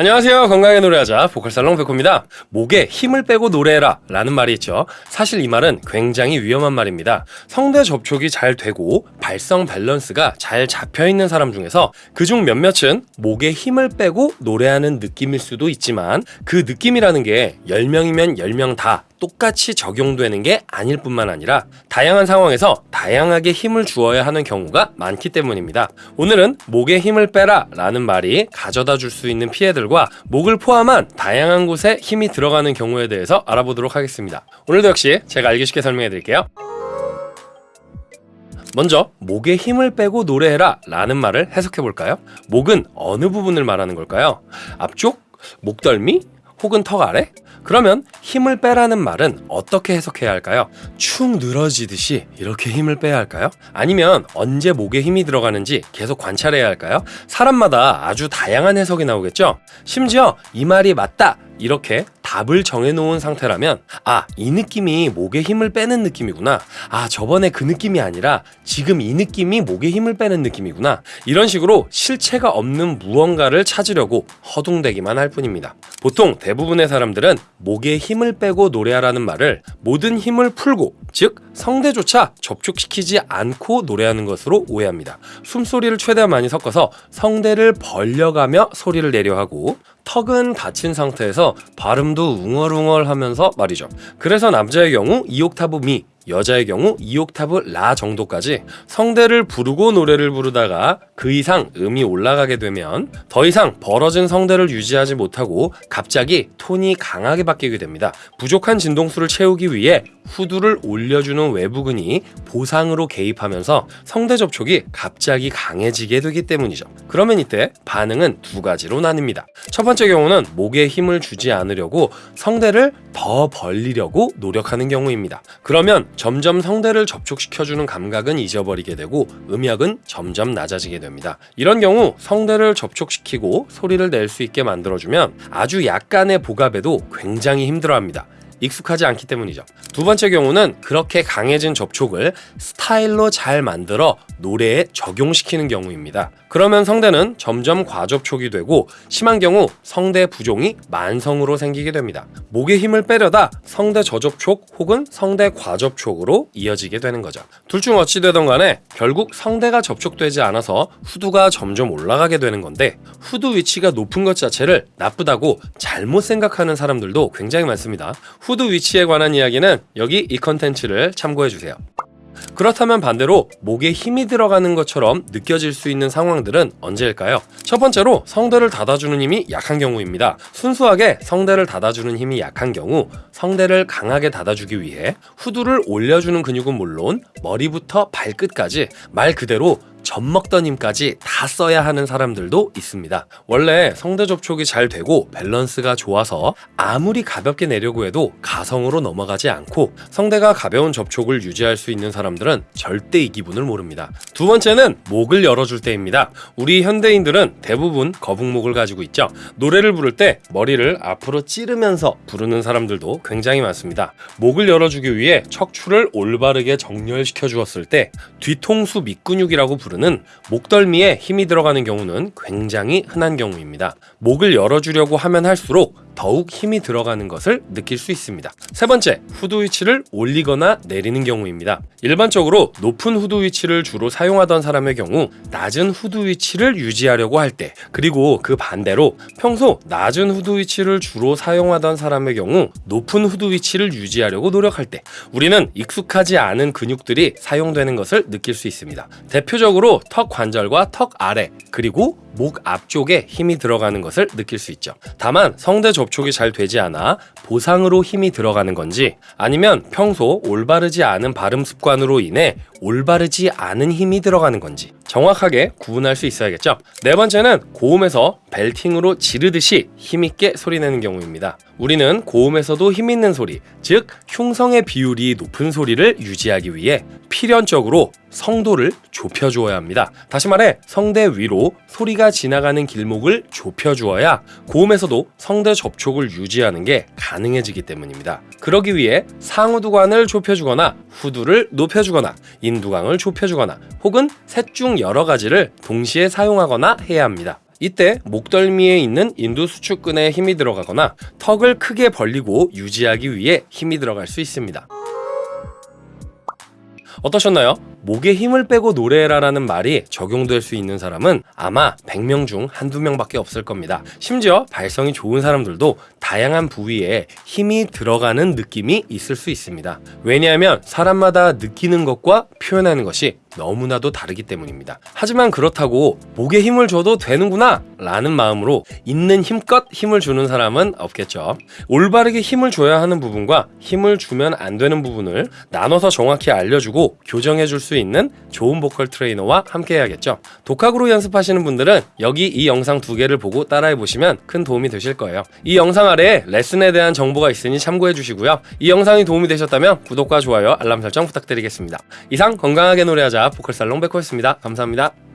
안녕하세요. 건강하게 노래하자 보컬살롱 백호입니다. 목에 힘을 빼고 노래해라 라는 말이 있죠. 사실 이 말은 굉장히 위험한 말입니다. 성대 접촉이 잘 되고 발성 밸런스가 잘 잡혀있는 사람 중에서 그중 몇몇은 목에 힘을 빼고 노래하는 느낌일 수도 있지만 그 느낌이라는 게 10명이면 10명 다 똑같이 적용되는 게 아닐 뿐만 아니라 다양한 상황에서 다양하게 힘을 주어야 하는 경우가 많기 때문입니다. 오늘은 목에 힘을 빼라 라는 말이 가져다 줄 수 있는 피해들과 목을 포함한 다양한 곳에 힘이 들어가는 경우에 대해서 알아보도록 하겠습니다. 오늘도 역시 제가 알기 쉽게 설명해 드릴게요. 먼저 목에 힘을 빼고 노래해라 라는 말을 해석해 볼까요? 목은 어느 부분을 말하는 걸까요? 앞쪽? 목덜미? 혹은 턱 아래? 그러면 힘을 빼라는 말은 어떻게 해석해야 할까요? 축 늘어지듯이 이렇게 힘을 빼야 할까요? 아니면 언제 목에 힘이 들어가는지 계속 관찰해야 할까요? 사람마다 아주 다양한 해석이 나오겠죠? 심지어 이 말이 맞다! 이렇게 답을 정해놓은 상태라면 아 이 느낌이 목에 힘을 빼는 느낌이구나. 아 저번에 그 느낌이 아니라 지금 이 느낌이 목에 힘을 빼는 느낌이구나. 이런 식으로 실체가 없는 무언가를 찾으려고 허둥대기만 할 뿐입니다. 보통 대부분의 사람들은 목에 힘을 빼고 노래하라는 말을 모든 힘을 풀고 즉 성대조차 접촉시키지 않고 노래하는 것으로 오해합니다. 숨소리를 최대한 많이 섞어서 성대를 벌려가며 소리를 내려 하고 턱은 닫힌 상태에서 발음도 웅얼웅얼 하면서 말이죠. 그래서 남자의 경우 2옥타브 미, 여자의 경우 2옥타브 라 정도까지 성대를 부르고 노래를 부르다가 그 이상 음이 올라가게 되면 더 이상 벌어진 성대를 유지하지 못하고 갑자기 톤이 강하게 바뀌게 됩니다. 부족한 진동수를 채우기 위해 후두를 올려주는 외부근이 보상으로 개입하면서 성대 접촉이 갑자기 강해지게 되기 때문이죠. 그러면 이때 반응은 두 가지로 나뉩니다. 첫 번째 경우는 목에 힘을 주지 않으려고 성대를 더 벌리려고 노력하는 경우입니다. 그러면 점점 성대를 접촉시켜주는 감각은 잊어버리게 되고 음역은 점점 낮아지게 됩니다. 이런 경우 성대를 접촉시키고 소리를 낼 수 있게 만들어주면 아주 약간의 보갑에도 굉장히 힘들어합니다. 익숙하지 않기 때문이죠. 두 번째 경우는 그렇게 강해진 접촉을 스타일로 잘 만들어 노래에 적용시키는 경우입니다. 그러면 성대는 점점 과접촉이 되고 심한 경우 성대 부종이 만성으로 생기게 됩니다. 목에 힘을 빼려다 성대 저접촉 혹은 성대 과접촉으로 이어지게 되는 거죠. 둘 중 어찌 되던 간에 결국 성대가 접촉되지 않아서 후두가 점점 올라가게 되는 건데 후두 위치가 높은 것 자체를 나쁘다고 잘못 생각하는 사람들도 굉장히 많습니다. 후드 위치에 관한 이야기는 여기 이 컨텐츠를 참고해 주세요. 그렇다면 반대로 목에 힘이 들어가는 것처럼 느껴질 수 있는 상황들은 언제일까요? 첫 번째로 성대를 닫아주는 힘이 약한 경우입니다. 순수하게 성대를 닫아주는 힘이 약한 경우 성대를 강하게 닫아주기 위해 후두를 올려주는 근육은 물론 머리부터 발끝까지 말 그대로 젖 먹던 힘까지 다 써야 하는 사람들도 있습니다. 원래 성대 접촉이 잘 되고 밸런스가 좋아서 아무리 가볍게 내려고 해도 가성으로 넘어가지 않고 성대가 가벼운 접촉을 유지할 수 있는 사람들은 절대 이 기분을 모릅니다. 두 번째는 목을 열어줄 때입니다. 우리 현대인들은 대부분 거북목을 가지고 있죠. 노래를 부를 때 머리를 앞으로 찌르면서 부르는 사람들도 굉장히 많습니다. 목을 열어주기 위해 척추를 올바르게 정렬시켜 주었을 때 뒤통수 밑근육이라고 부르는 목덜미에 힘이 들어가는 경우는 굉장히 흔한 경우입니다. 목을 열어주려고 하면 할수록 더욱 힘이 들어가는 것을 느낄 수 있습니다. 세 번째, 후드 위치를 올리거나 내리는 경우입니다. 일반적으로 높은 후드 위치를 주로 사용하던 사람의 경우 낮은 후드 위치를 유지하려고 할 때, 그리고 그 반대로 평소 낮은 후드 위치를 주로 사용하던 사람의 경우 높은 후드 위치를 유지하려고 노력할 때, 우리는 익숙하지 않은 근육들이 사용되는 것을 느낄 수 있습니다. 대표적으로 턱 관절과 턱 아래, 그리고 목 앞쪽에 힘이 들어가는 것을 느낄 수 있죠. 다만 성대 접촉이 잘 되지 않아 보상으로 힘이 들어가는 건지 아니면 평소 올바르지 않은 발음 습관으로 인해 올바르지 않은 힘이 들어가는 건지 정확하게 구분할 수 있어야겠죠. 네 번째는 고음에서 벨팅으로 지르듯이 힘있게 소리내는 경우입니다. 우리는 고음에서도 힘있는 소리, 즉 흉성의 비율이 높은 소리를 유지하기 위해 필연적으로 성도를 좁혀주어야 합니다. 다시 말해 성대 위로 소리가 지나가는 길목을 좁혀주어야 고음에서도 성대 접촉을 유지하는 게 가능해지기 때문입니다. 그러기 위해 상우두관을 좁혀주거나 후두를 높여주거나 인두강을 좁혀주거나 혹은 셋 중 여러 가지를 동시에 사용하거나 해야 합니다. 이때 목덜미에 있는 인두수축근에 힘이 들어가거나 턱을 크게 벌리고 유지하기 위해 힘이 들어갈 수 있습니다. 어떠셨나요? 목에 힘을 빼고 노래해라라는 말이 적용될 수 있는 사람은 아마 100명 중 한두 명밖에 없을 겁니다. 심지어 발성이 좋은 사람들도 다양한 부위에 힘이 들어가는 느낌이 있을 수 있습니다. 왜냐하면 사람마다 느끼는 것과 표현하는 것이 너무나도 다르기 때문입니다. 하지만 그렇다고 목에 힘을 줘도 되는구나 라는 마음으로 있는 힘껏 힘을 주는 사람은 없겠죠. 올바르게 힘을 줘야 하는 부분과 힘을 주면 안 되는 부분을 나눠서 정확히 알려주고 교정해 줄 수 있는 좋은 보컬 트레이너와 함께 해야겠죠. 독학으로 연습하시는 분들은 여기 이 영상 두 개를 보고 따라해 보시면 큰 도움이 되실 거예요. 이 영상 아래에 레슨에 대한 정보가 있으니 참고해 주시고요. 이 영상이 도움이 되셨다면 구독과 좋아요, 알람 설정 부탁드리겠습니다. 이상 건강하게 노래하자 보컬 살롱 백호였습니다. 감사합니다.